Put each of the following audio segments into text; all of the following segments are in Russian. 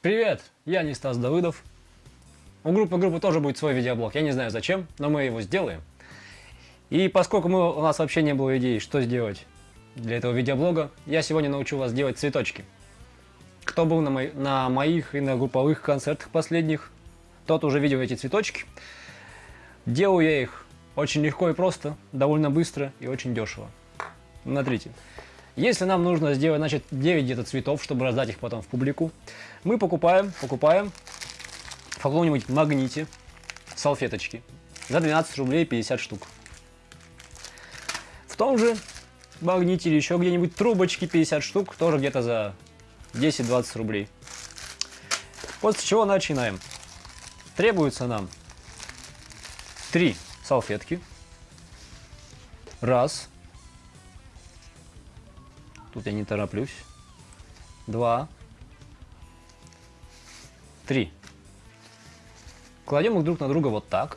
Привет, я не Стас Давыдов. У группы группы тоже будет свой видеоблог. Я не знаю зачем, но мы его сделаем. И поскольку мы, у нас вообще не было идеи, что сделать для этого видеоблога, я сегодня научу вас делать цветочки. Кто был на, мо на моих и на групповых концертах последних, тот уже видел эти цветочки. Делаю я их очень легко и просто, довольно быстро и очень дешево. Смотрите. Если нам нужно сделать, значит, 9 где-то цветов, чтобы раздать их потом в публику, мы покупаем, покупаем в каком-нибудь магните салфеточки за 12 рублей 50 штук. В том же магните или еще где-нибудь трубочки 50 штук, тоже где-то за 10-20 рублей. После чего начинаем. Требуется нам 3 салфетки. Раз. Тут я не тороплюсь. Два. Три. Кладем их друг на друга вот так.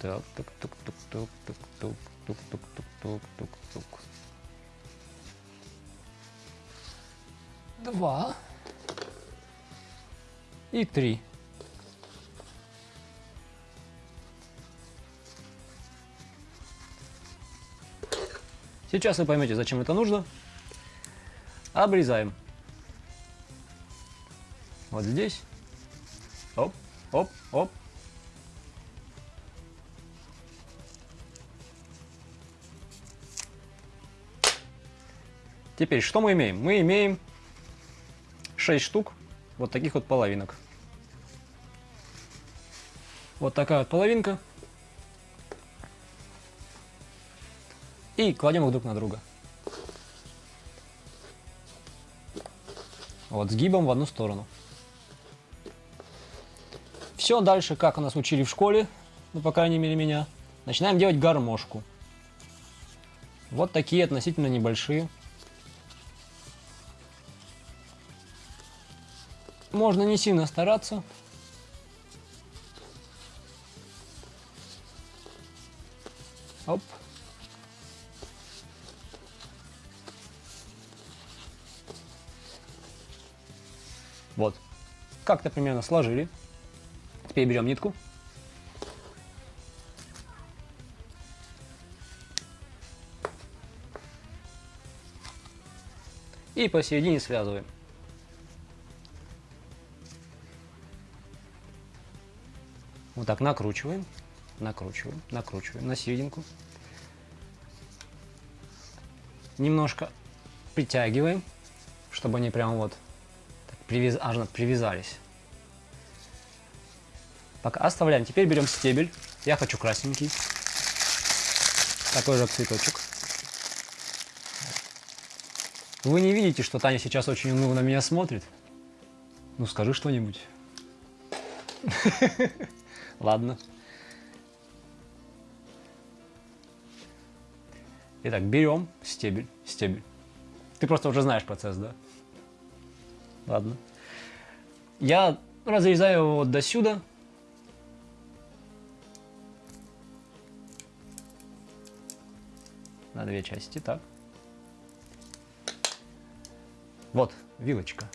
Так, так, так, так, так, так, так, так, так, так, так, так, так. Два. И три. Сейчас вы поймете, зачем это нужно. Обрезаем. Вот здесь. Оп, оп, оп. Теперь, что мы имеем? Мы имеем 6 штук вот таких вот половинок. Вот такая вот половинка. И кладем их друг на друга. Вот, сгибом в одну сторону. Все дальше, как у нас учили в школе, ну, по крайней мере, меня. Начинаем делать гармошку. Вот такие относительно небольшие. Можно не сильно стараться. Оп. Вот. Как-то примерно сложили. Теперь берем нитку. И посередине связываем. Вот так накручиваем, накручиваем, накручиваем на серединку. Немножко притягиваем, чтобы они прям вот привяз... аж привязались. Пока оставляем. Теперь берем стебель. Я хочу красненький. Такой же цветочек. Вы не видите, что Таня сейчас очень уныло на меня смотрит? Ну, скажи что-нибудь. Ладно. Итак, берем стебель, стебель. Ты просто уже знаешь процесс, да? Ладно. Я разрезаю его вот до сюда. На две части, так. Вот, вилочка.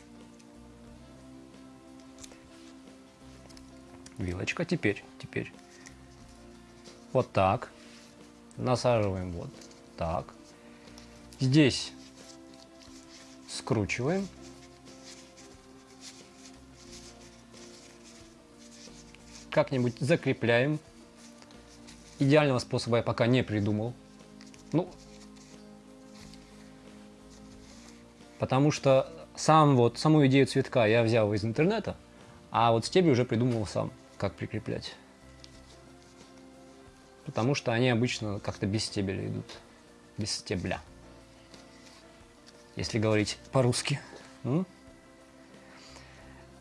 Вилочка, теперь, теперь. Вот так. Насаживаем вот так. Здесь скручиваем. Как-нибудь закрепляем. Идеального способа я пока не придумал. Ну, потому что сам вот, саму идею цветка я взял из интернета, а вот стебли уже придумал сам, как прикреплять. Потому что они обычно как-то без стебеля идут. Без стебля. Если говорить по-русски. В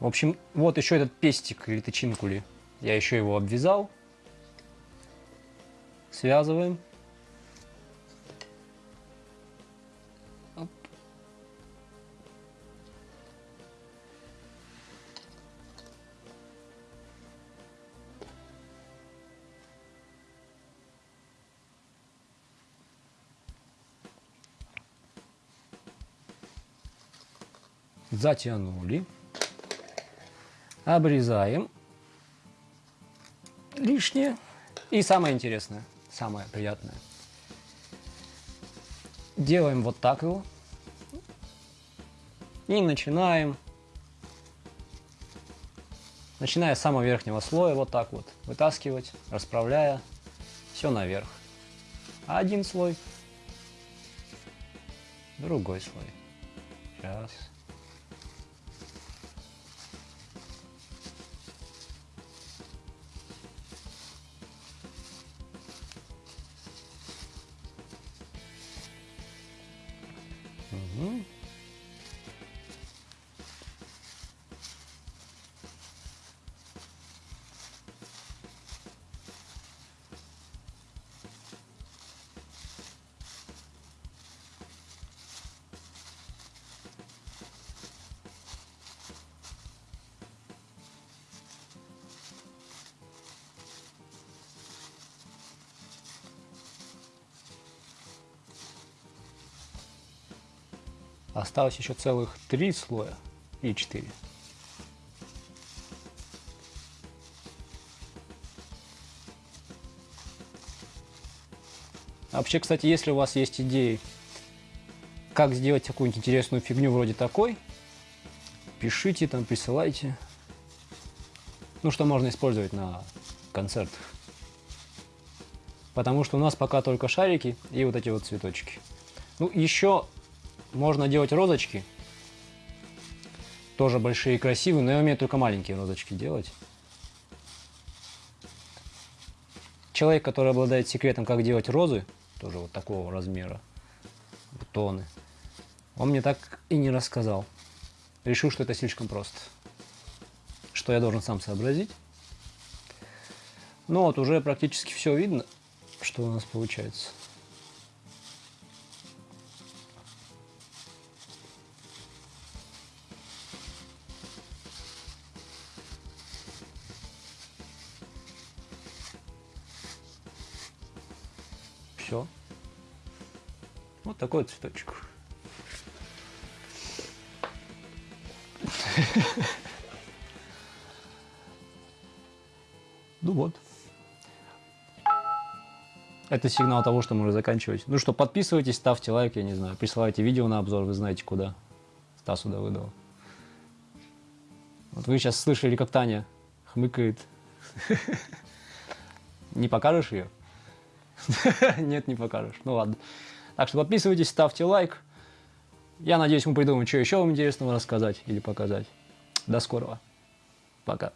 общем, вот еще этот пестик или тычинкули я еще его обвязал. Связываем. Затянули. Обрезаем лишнее. И самое интересное, самое приятное. Делаем вот так его. И начинаем, начиная с самого верхнего слоя, вот так вот, вытаскивать, расправляя все наверх. Один слой, другой слой. Сейчас. Mm-hmm. Осталось еще целых три слоя и четыре. А вообще, кстати, если у вас есть идеи, как сделать какую-нибудь интересную фигню вроде такой, пишите там, присылайте. Ну, что можно использовать на концертах. Потому что у нас пока только шарики и вот эти вот цветочки. Ну, еще можно делать розочки. Тоже большие и красивые, но я умею только маленькие розочки делать. Человек, который обладает секретом, как делать розы, тоже вот такого размера, бутоны, он мне так и не рассказал. Решил, что это слишком просто. Что я должен сам сообразить. Ну вот, уже практически все видно, что у нас получается. Все. Вот такой вот цветочек. Ну вот. Это сигнал того, что можно заканчивать. Ну что, подписывайтесь, ставьте лайк, я не знаю, присылайте видео на обзор, вы знаете куда. Стасу Давыдову. Вот вы сейчас слышали, как Таня хмыкает. Не покажешь ее? Нет, не покажешь. Ну ладно. Так что подписывайтесь, ставьте лайк. Я надеюсь, мы придумаем, что еще вам интересного рассказать или показать. До скорого. Пока.